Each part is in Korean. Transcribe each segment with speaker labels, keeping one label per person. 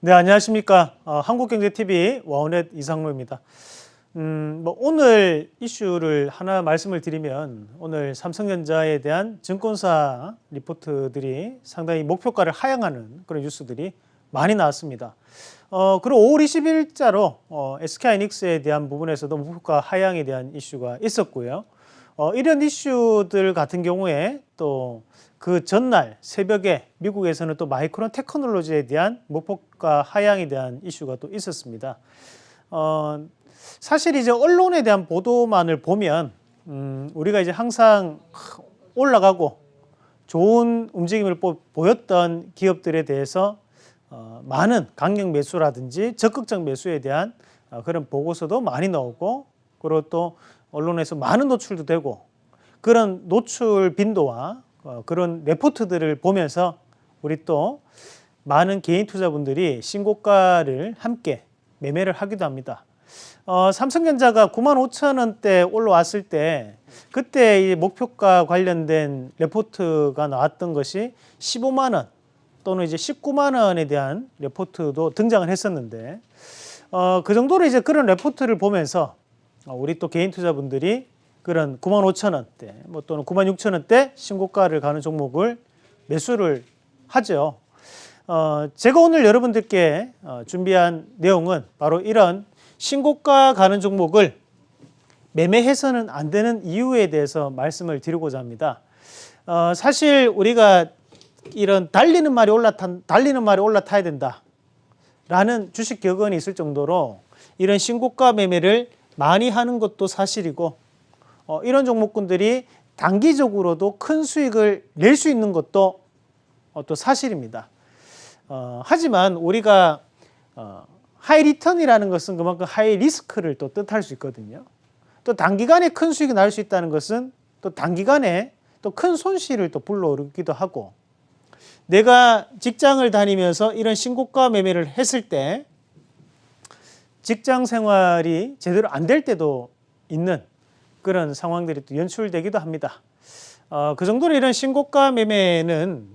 Speaker 1: 네, 안녕하십니까. 어, 한국경제TV 와우넷 이상로입니다. 음, 뭐 오늘 이슈를 하나 말씀을 드리면 오늘 삼성전자에 대한 증권사 리포트들이 상당히 목표가를 하향하는 그런 뉴스들이 많이 나왔습니다. 어, 그리고 5월 20일자로 어, SK하이닉스에 대한 부분에서도 목표가 하향에 대한 이슈가 있었고요. 어, 이런 이슈들 같은 경우에 또 그 전날 새벽에 미국에서는 또 마이크론 테크놀로지에 대한 목표가 하향에 대한 이슈가 또 있었습니다. 어, 사실 이제 언론에 대한 보도만을 보면 음, 우리가 이제 항상 올라가고 좋은 움직임을 보, 보였던 기업들에 대해서 어, 많은 강력 매수라든지 적극적 매수에 대한 어, 그런 보고서도 많이 나오고 그리고 또 언론에서 많은 노출도 되고 그런 노출 빈도와 어, 그런 레포트들을 보면서 우리 또 많은 개인 투자분들이 신고가를 함께 매매를 하기도 합니다. 어, 삼성전자가 9만 5천 원대 올라왔을 때 그때 이 목표가 관련된 레포트가 나왔던 것이 15만 원 또는 이제 19만 원에 대한 레포트도 등장을 했었는데 어, 그 정도로 이제 그런 레포트를 보면서 어, 우리 또 개인 투자분들이 그런 9만 5천 원대 뭐 또는 9만 6천 원대 신고가를 가는 종목을 매수를 하죠. 어, 제가 오늘 여러분들께 어, 준비한 내용은 바로 이런 신고가 가는 종목을 매매해서는 안 되는 이유에 대해서 말씀을 드리고자 합니다. 어, 사실 우리가 이런 달리는 말이 올라타 달리는 말이 올라타야 된다라는 주식 격언이 있을 정도로 이런 신고가 매매를 많이 하는 것도 사실이고 어, 이런 종목군들이 단기적으로도 큰 수익을 낼 수 있는 것도 어, 또 사실입니다. 어, 하지만 우리가 어, high return이라는 것은 그만큼 high risk를 또 뜻할 수 있거든요. 또 단기간에 큰 수익이 날 수 있다는 것은 또 단기간에 또 큰 손실을 또 불러오기도 하고 내가 직장을 다니면서 이런 신고가 매매를 했을 때 직장 생활이 제대로 안 될 때도 있는 그런 상황들이 또 연출되기도 합니다. 어, 그 정도로 이런 신고가 매매는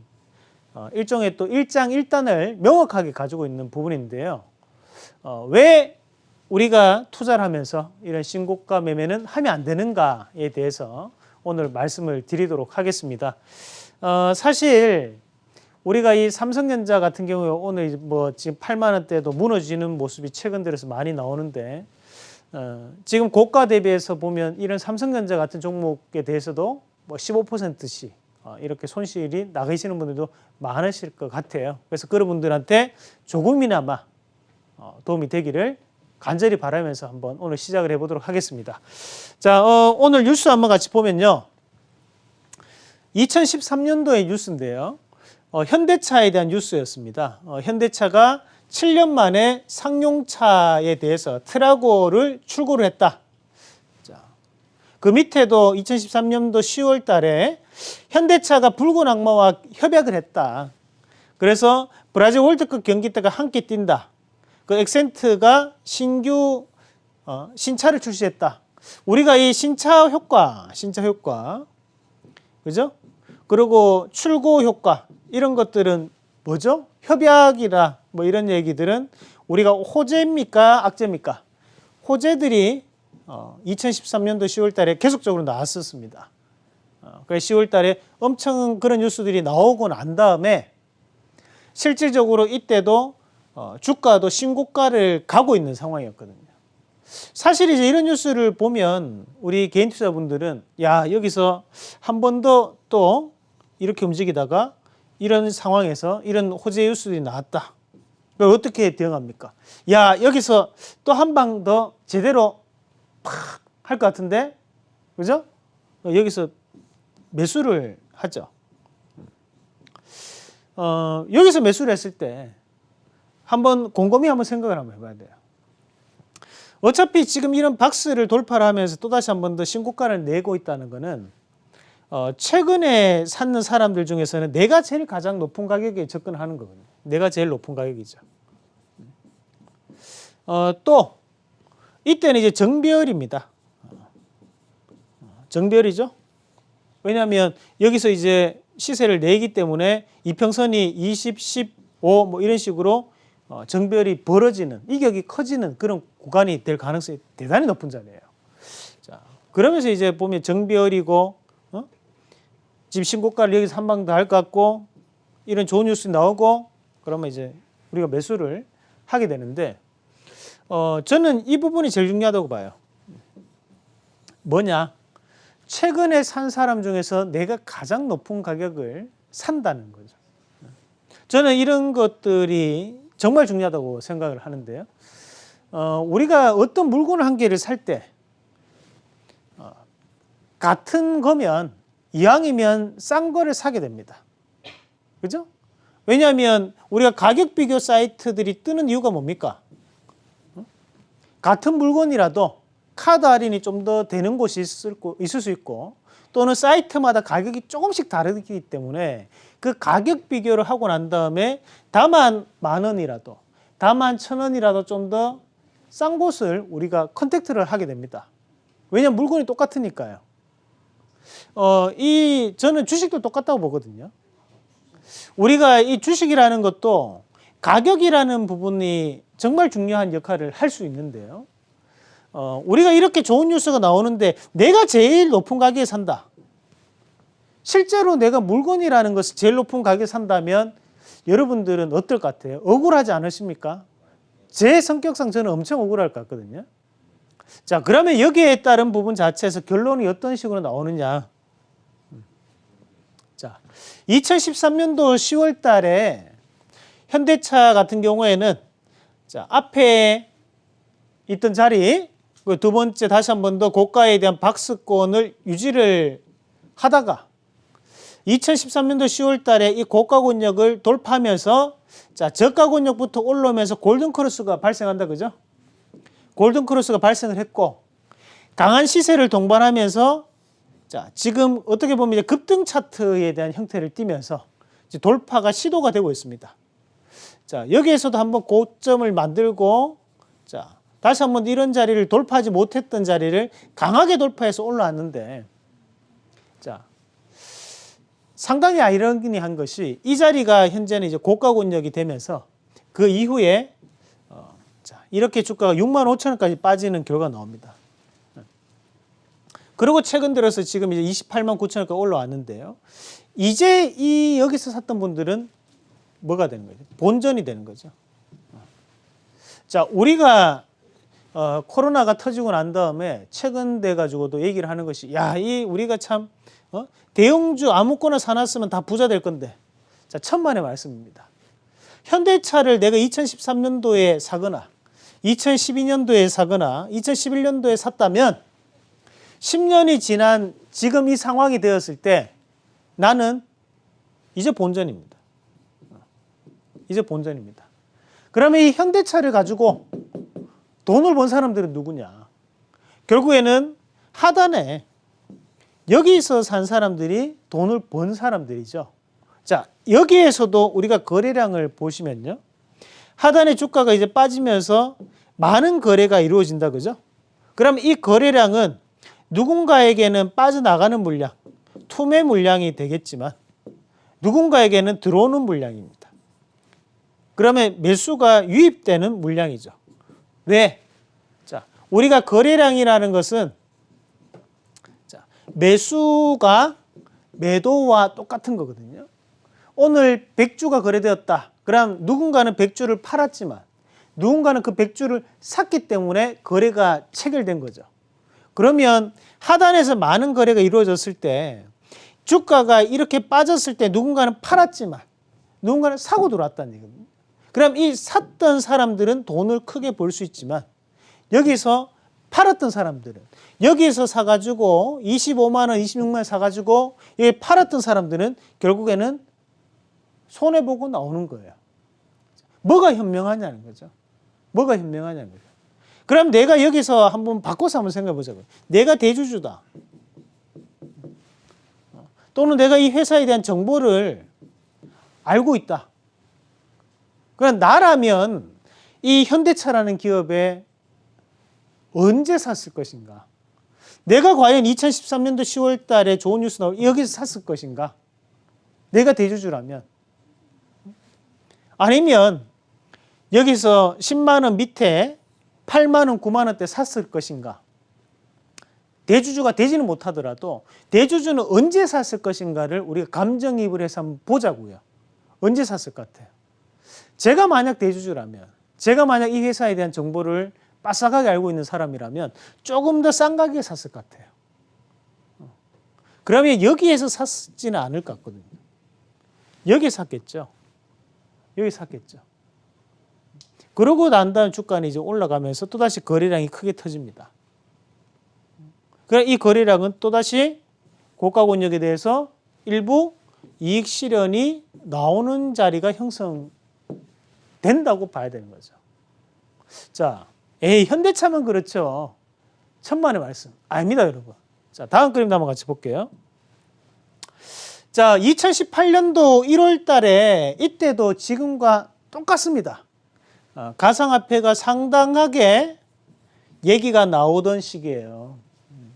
Speaker 1: 어, 일종의 또 일장일단을 명확하게 가지고 있는 부분인데요. 어, 왜 우리가 투자를 하면서 이런 신고가 매매는 하면 안 되는가에 대해서 오늘 말씀을 드리도록 하겠습니다. 어, 사실 우리가 이 삼성전자 같은 경우에 오늘 뭐 지금 8만 원대도 무너지는 모습이 최근 들어서 많이 나오는데 어, 지금 고가 대비해서 보면 이런 삼성전자 같은 종목에 대해서도 뭐 15%씩 어, 이렇게 손실이 나가시는 분들도 많으실 것 같아요. 그래서 그런 분들한테 조금이나마 어, 도움이 되기를 간절히 바라면서 한번 오늘 시작을 해보도록 하겠습니다. 자, 어, 오늘 뉴스 한번 같이 보면요. 2013년도의 뉴스인데요. 어, 현대차에 대한 뉴스였습니다. 어, 현대차가 7년 만에 상용차에 대해서 트라고를 출고를 했다. 자, 그 밑에도 2013년도 10월 달에 현대차가 붉은 악마와 협약을 했다. 그래서 브라질 월드컵 경기 때가 함께 뛴다. 그 엑센트가 신규 어, 신차를 출시했다. 우리가 이 신차 효과, 신차 효과, 그죠? 그리고 출고 효과 이런 것들은 뭐죠? 협약이라 뭐 이런 얘기들은 우리가 호재입니까, 악재입니까? 호재들이 어, 2013년도 10월 달에 계속적으로 나왔었습니다. 어, 그래서 10월 달에 엄청 그런 뉴스들이 나오고 난 다음에 실질적으로 이때도 어, 주가도 신고가를 가고 있는 상황이었거든요. 사실 이제 이런 뉴스를 보면 우리 개인 투자분들은 야 여기서 한 번 더 또 이렇게 움직이다가 이런 상황에서 이런 호재 뉴스들이 나왔다. 그걸 어떻게 대응합니까? 야 여기서 또 한 방 더 제대로 팍 할 것 같은데 그죠? 여기서 매수를 하죠. 어, 여기서 매수를 했을 때 한번 곰곰이 한번 생각을 한번 해봐야 돼요. 어차피 지금 이런 박스를 돌파를 하면서 또다시 한 번 더 신고가를 내고 있다는 것은 어, 최근에 샀는 사람들 중에서는 내가 제일 가장 높은 가격에 접근하는 거거든요. 내가 제일 높은 가격이죠. 어, 또 이때는 이제 정별입니다. 정별이죠. 왜냐하면 여기서 이제 시세를 내기 때문에 이평선이 20, 15 뭐 이런 식으로 어, 정별이 벌어지는 이격이 커지는 그런 구간이 될 가능성이 대단히 높은 자리예요. 자, 그러면서 이제 보면 어? 집 신고가를 여기서 한 방 더 할 것 같고 이런 좋은 뉴스 나오고 그러면 이제 우리가 매수를 하게 되는데 어, 저는 이 부분이 제일 중요하다고 봐요. 뭐냐? 최근에 산 사람 중에서 내가 가장 높은 가격을 산다는 거죠. 저는 이런 것들이 정말 중요하다고 생각을 하는데요. 어, 우리가 어떤 물건 한 개를 살때 어, 같은 거면 이왕이면 싼 거를 사게 됩니다. 그죠? 왜냐하면 우리가 가격 비교 사이트들이 뜨는 이유가 뭡니까? 어? 같은 물건이라도 카드 할인이 좀 더 되는 곳이 있을, 거- 있을 수 있고 또는 사이트마다 가격이 조금씩 다르기 때문에 그 가격 비교를 하고 난 다음에 다만 만 원이라도 다만 천 원이라도 좀 더 싼 곳을 우리가 contact를 하게 됩니다. 왜냐하면 물건이 똑같으니까요. 어, 이 저는 주식도 똑같다고 보거든요. 우리가 이 주식이라는 것도 가격이라는 부분이 정말 중요한 역할을 할 수 있는데요. 어, 우리가 이렇게 좋은 뉴스가 나오는데 내가 제일 높은 가격에 산다. 실제로 내가 물건이라는 것을 제일 높은 가격에 산다면 여러분들은 어떨 것 같아요? 억울하지 않으십니까? 제 성격상 저는 엄청 억울할 것 같거든요. 자, 그러면 여기에 따른 부분 자체에서 결론이 어떤 식으로 나오느냐? 자, 2013년도 10월 달에 현대차 같은 경우에는 자, 앞에 있던 자리 그두 번째 다시 한 번 더 고가에 대한 박스권을 유지를 하다가 2013년도 10월 달에 이 고가 권역을 돌파하면서 자, 저가 권역부터 올라오면서 골든 크로스가 발생한다 그죠? 골든 크로스가 발생을 했고 강한 시세를 동반하면서 자, 지금 어떻게 보면 이제 급등 차트에 대한 형태를 띠면서 돌파가 시도가 되고 있습니다. 자, 여기에서도 한번 고점을 만들고 자, 다시 한번 이런 자리를 돌파하지 못했던 자리를 강하게 돌파해서 올라왔는데 자, 상당히 아이러니한 것이 이 자리가 현재는 이제 고가 권역이 되면서 그 이후에 어, 자, 이렇게 주가가 6만 5천 원까지 빠지는 결과가 나옵니다. 그리고 최근 들어서 지금 이제 28만 9천 원까지 올라왔는데요. 이제 이 여기서 샀던 분들은 뭐가 되는 거죠? 본전이 되는 거죠. 자, 우리가 어, 코로나가 터지고 난 다음에 최근 돼 가지고도 얘기를 하는 것이 야, 이 우리가 참 어? 대형주 아무거나 사놨으면 다 부자 될 건데. 자, 천만의 말씀입니다. 현대차를 내가 2013년도에 사거나 2012년도에 사거나 2011년도에 샀다면 10년이 지난 지금 이 상황이 되었을 때 나는 이제 본전입니다. 이제 본전입니다. 그러면 이 현대차를 가지고 돈을 번 사람들은 누구냐? 결국에는 하단에 여기서 산 사람들이 돈을 번 사람들이죠. 자, 여기에서도 우리가 거래량을 보시면요. 하단의 주가가 이제 빠지면서 많은 거래가 이루어진다 그죠? 그럼 이 거래량은 누군가에게는 빠져나가는 물량, 투매 물량이 되겠지만 누군가에게는 들어오는 물량입니다. 그러면 매수가 유입되는 물량이죠. 왜? 자, 우리가 거래량이라는 것은 자, 매수가 매도와 똑같은 거거든요. 오늘 100주가 거래되었다. 그럼 누군가는 100주를 팔았지만 누군가는 그 100주를 샀기 때문에 거래가 체결된 거죠. 그러면 하단에서 많은 거래가 이루어졌을 때 주가가 이렇게 빠졌을 때 누군가는 팔았지만 누군가는 사고 들어왔다는 얘기거든요. 그럼 이 샀던 사람들은 돈을 크게 벌 수 있지만 여기서 팔았던 사람들은 여기서 사가지고 25만 원, 26만 원 사가지고 여기 팔았던 사람들은 결국에는 손해 보고 나오는 거예요. 뭐가 현명하냐는 거죠. 뭐가 현명하냐는 거죠. 그럼 내가 여기서 한번 바꿔서 한번 생각해 보자고요. 내가 대주주다. 또는 내가 이 회사에 대한 정보를 알고 있다. 그럼 나라면 이 현대차라는 기업에 언제 샀을 것인가? 내가 과연 2013년도 10월 달에 좋은 뉴스 나올 여기서 샀을 것인가? 내가 대주주라면 아니면 여기서 10만 원 밑에 8만 원, 9만 원대 샀을 것인가? 대주주가 되지는 못하더라도 대주주는 언제 샀을 것인가를 우리가 감정이입을 해서 한번 보자고요. 언제 샀을 것 같아요? 제가 만약 대주주라면 제가 만약 이 회사에 대한 정보를 빠삭하게 알고 있는 사람이라면 조금 더 싼 가격에 샀을 것 같아요. 어. 그러면 여기에서 샀지는 않을 것 같거든요. 여기 샀겠죠. 여기 샀겠죠. 그러고 난 다음 주가는 이제 올라가면서 또다시 거래량이 크게 터집니다. 그래 이 거래량은 또다시 고가 권역에 대해서 일부 이익 실현이 나오는 자리가 형성된다고 봐야 되는 거죠. 자, 에이 현대차만 그렇죠. 천만의 말씀. 아닙니다, 여러분. 자, 다음 그림 한번 같이 볼게요. 자, 2018년도 1월 달에 이때도 지금과 똑같습니다. 어, 가상화폐가 상당하게 얘기가 나오던 시기예요. 음.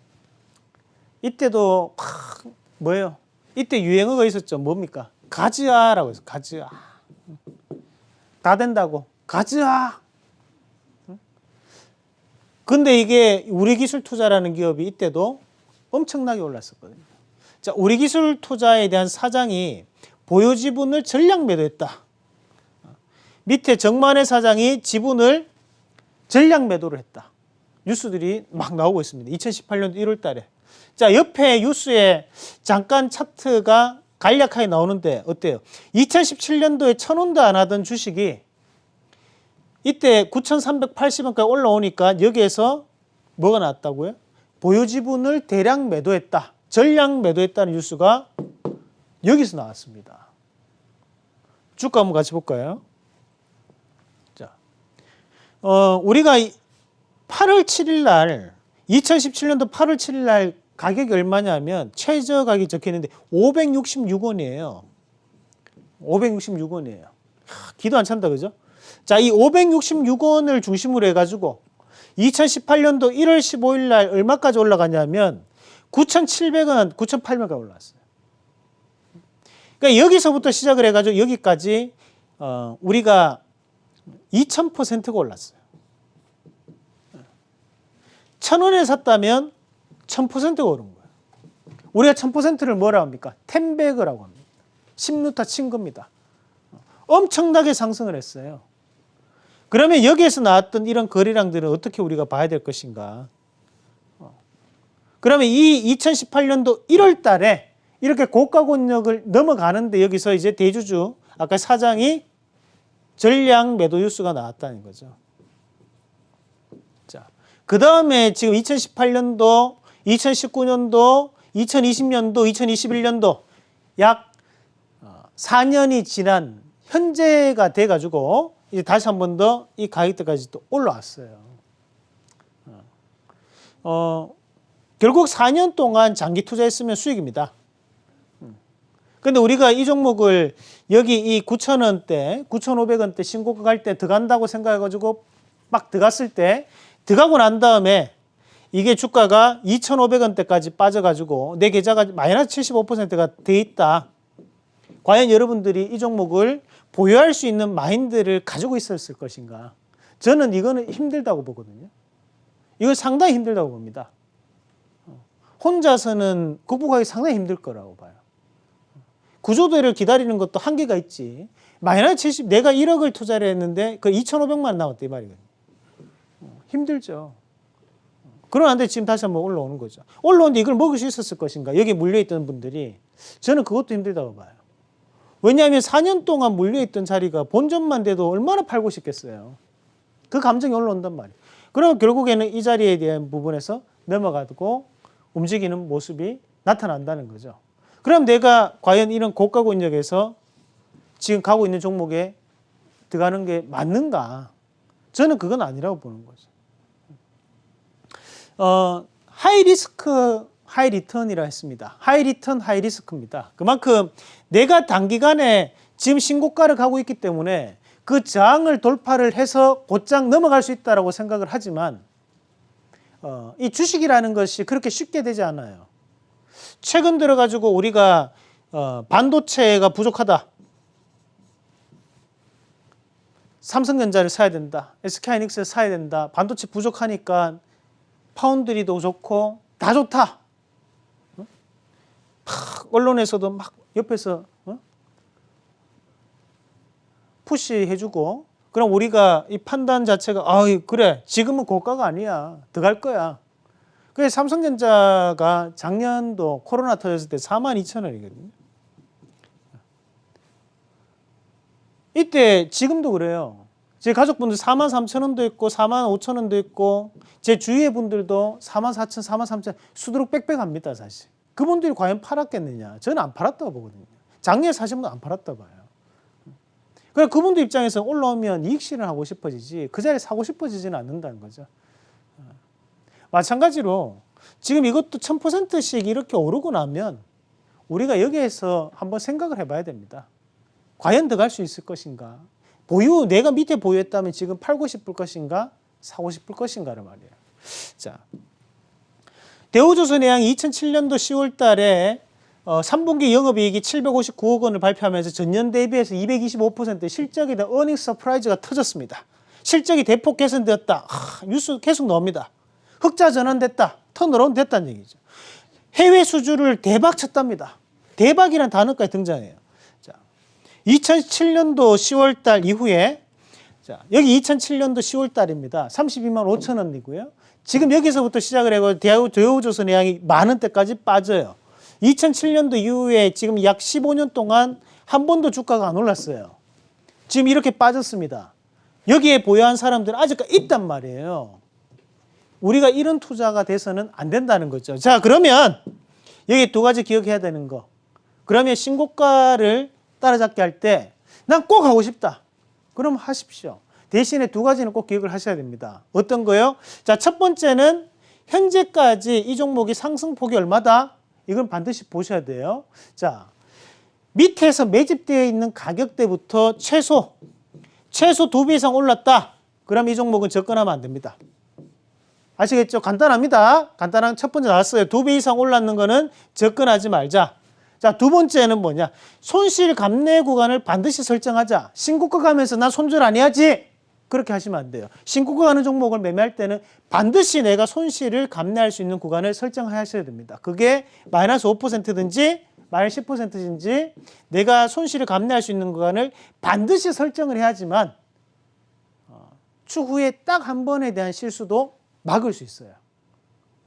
Speaker 1: 이때도 하, 뭐예요? 이때 유행어가 있었죠. 뭡니까? 가즈아라고 해서 가즈아. 다 된다고. 가즈아. 근데 이게 우리 기술 투자라는 기업이 이때도 엄청나게 올랐었거든요. 자, 우리 기술 투자에 대한 사장이 보유 지분을 전량 매도했다. 밑에 정만의 사장이 지분을 전량 매도를 했다. 뉴스들이 막 나오고 있습니다. 2018년 1월 달에. 자, 옆에 뉴스에 잠깐 차트가 간략하게 나오는데 어때요? 2017년도에 천 원도 안 하던 주식이 이때 9,380원까지 올라오니까 여기에서 뭐가 나왔다고요? 보유 지분을 대량 매도했다. 전량 매도했다는 뉴스가 여기서 나왔습니다. 주가 한번 같이 볼까요? 자, 어, 우리가 8월 7일 날 2017년도 8월 7일 날 가격이 얼마냐면 최저 가격이 적혀 있는데 566원이에요. 566원이에요. 기도 안 찬다 그죠? 자, 이 566원을 중심으로 해 가지고 2018년도 1월 15일 날 얼마까지 올라가냐면 9,700원, 9,800원 올랐어요. 그러니까 여기서부터 시작을 해가지고 여기까지 어, 우리가 2,000%가 올랐어요. 천 원에 샀다면 1000%가 오른 거예요. 우리가 1000%를 뭐라 합니까? 텐베그라고 합니다. 10루타 친 겁니다. 엄청나게 상승을 했어요. 그러면 여기에서 나왔던 이런 거래량들은 어떻게 우리가 봐야 될 것인가? 어. 그러면 이 2018년도 1월 달에 이렇게 고가 권역을 넘어가는데 여기서 이제 대주주 아까 사장이 전량 매도 뉴스가 나왔다는 거죠. 자, 그 다음에 지금 2018년도, 2019년도, 2020년도, 2021년도 약 4년이 어, 지난 현재가 돼가지고 이제 다시 한 번 더 이 가격대까지 또 올라왔어요. 어, 어, 결국 4년 동안 장기 투자했으면 수익입니다. 근데 우리가 이 종목을 여기 이 9,000원대, 9,500원대 신고가 갈 때 들어간다고 생각해가지고 막 들어갔을 때 들어가고 난 다음에 이게 주가가 2,500원대까지 빠져가지고 내 계좌가 마이너스 75%가 돼 있다. 과연 여러분들이 이 종목을 보유할 수 있는 마인드를 가지고 있었을 것인가? 저는 이거는 힘들다고 보거든요. 이거 상당히 힘들다고 봅니다. 혼자서는 극복하기 상당히 힘들 거라고 봐요. 구조대를 기다리는 것도 한계가 있지. 마이너스 70, 내가 1억을 투자를 했는데 그 2,500만 나왔대 이 말이거든요. 힘들죠. 그러는데 지금 다시 한번 올라오는 거죠. 올라오는데 이걸 먹을 수 있었을 것인가? 여기 물려있던 분들이 저는 그것도 힘들다고 봐요. 왜냐하면 4년 동안 물려있던 자리가 본전만 돼도 얼마나 팔고 싶겠어요. 그 감정이 올라온단 말이에요. 그러면 결국에는 이 자리에 대한 부분에서 넘어가고 움직이는 모습이 나타난다는 거죠. 그럼 내가 과연 이런 고가 권역에서 지금 가고 있는 종목에 들어가는 게 맞는가? 저는 그건 아니라고 보는 거죠. 어, high risk, high return이라 했습니다. high return, high risk입니다. 그만큼 내가 단기간에 지금 신고가를 가고 있기 때문에 그 저항을 돌파를 해서 곧장 넘어갈 수 있다고 생각을 하지만 어, 이 주식이라는 것이 그렇게 쉽게 되지 않아요. 최근 들어가지고 우리가 어, 반도체가 부족하다. 삼성전자를 사야 된다. SK하이닉스를 사야 된다. 반도체 부족하니까 파운드리도 좋고 다 좋다. 어? 막 언론에서도 막 옆에서 어? 푸시해주고 그럼 우리가 이 판단 자체가 아 그래 지금은 고가가 아니야 더 갈 거야. 그래서 삼성전자가 작년도 코로나 터졌을 때 4만 2천 원이거든요. 이때 지금도 그래요. 제 가족분들 4만 3천 원도 있고 4만 5천 원도 있고 제 주위의 분들도 4만 4천, 4만 3천 수두룩 빽빽합니다 사실. 그분들이 과연 팔았겠느냐? 저는 안 팔았다고 보거든요. 작년에 사신 분도 안 팔았다 봐요. 그래 그분들 입장에서 올라오면 이익 실현 하고 싶어지지 그 자리에 사고 싶어지지는 않는다는 거죠. 마찬가지로 지금 이것도 1000%씩 이렇게 오르고 나면 우리가 여기에서 한번 생각을 해봐야 됩니다. 과연 더 갈 수 있을 것인가? 보유 내가 밑에 보유했다면 지금 팔고 싶을 것인가? 사고 싶을 것인가를 말이에요. 자, 대우조선해양이 2007년도 10월 달에 어, 3분기 영업이익이 759억 원을 발표하면서 전년 대비해서 225% 실적에 대한 earning surprise가 터졌습니다. 실적이 대폭 개선되었다. 하, 뉴스 계속 나옵니다. 흑자 전환됐다. turnaround 됐다는 얘기죠. 해외 수주를 대박 쳤답니다. 대박이라는 단어까지 등장해요. 자, 2007년도 10월 달 이후에 자, 여기 2007년도 10월 달입니다. 32만 5천 원이고요. 지금 여기서부터 시작을 해고 대우 대우조선의 양이 많은 때까지 빠져요. 2007년도 이후에 지금 약 15년 동안 한 번도 주가가 안 올랐어요. 지금 이렇게 빠졌습니다. 여기에 보유한 사람들은 아직까지 있단 말이에요. 우리가 이런 투자가 돼서는 안 된다는 거죠. 자, 그러면 여기 두 가지 기억해야 되는 거. 그러면 신고가를 따라잡게 할 때 난 꼭 하고 싶다. 그럼 하십시오. 대신에 두 가지는 꼭 기억을 하셔야 됩니다. 어떤 거요? 자, 첫 번째는 현재까지 이 종목이 상승폭이 얼마다? 이건 반드시 보셔야 돼요. 자, 밑에서 매집되어 있는 가격대부터 최소, 최소 두 배 이상 올랐다. 그럼 이 종목은 접근하면 안 됩니다. 아시겠죠? 간단합니다. 간단한 첫 번째 나왔어요. 두 배 이상 올랐는 거는 접근하지 말자. 자, 두 번째는 뭐냐? 손실 감내 구간을 반드시 설정하자. 신고가 가면서 난 손절 안 해야지. 그렇게 하시면 안 돼요. 신고가 가는 종목을 매매할 때는 반드시 내가 손실을 감내할 수 있는 구간을 설정하셔야 됩니다. 그게 마이너스 5%든지 마이너스 10%인지 내가 손실을 감내할 수 있는 구간을 반드시 설정을 해야지만 어, 추후에 딱 한 번에 대한 실수도 막을 수 있어요.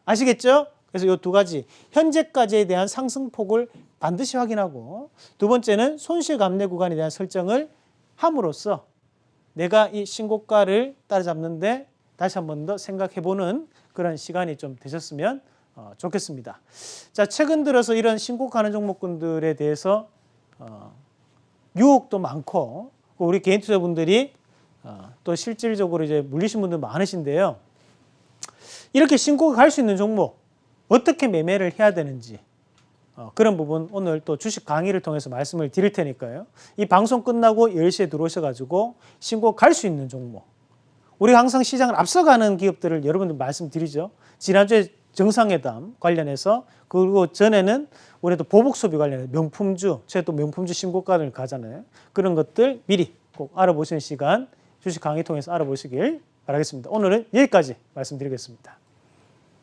Speaker 1: 아시겠죠? 그래서 이 두 가지 현재까지에 대한 상승폭을 반드시 확인하고 두 번째는 손실 감내 구간에 대한 설정을 함으로써 내가 이 신고가를 따라잡는데 다시 한 번 더 생각해보는 그런 시간이 좀 되셨으면 어, 좋겠습니다. 자 최근 들어서 이런 신고가는 종목군들에 대해서 어, 유혹도 많고 우리 개인 투자분들이 어, 또 실질적으로 이제 물리신 분들 많으신데요. 이렇게 신고가 갈 수 있는 종목 어떻게 매매를 해야 되는지 어, 그런 부분 오늘 또 주식 강의를 통해서 말씀을 드릴 테니까요. 이 방송 끝나고 10시에 들어오셔가지고 신고 갈 수 있는 종목. 우리가 항상 시장을 앞서가는 기업들을 여러분들 말씀드리죠. 지난주에 정상회담 관련해서 그리고 전에는 우리도 보복 소비 관련해서 명품주, 제가 또 명품주 신고가를 가잖아요. 그런 것들 미리 꼭 알아보시는 시간 주식 강의 통해서 알아보시길 바라겠습니다. 오늘은 여기까지 말씀드리겠습니다.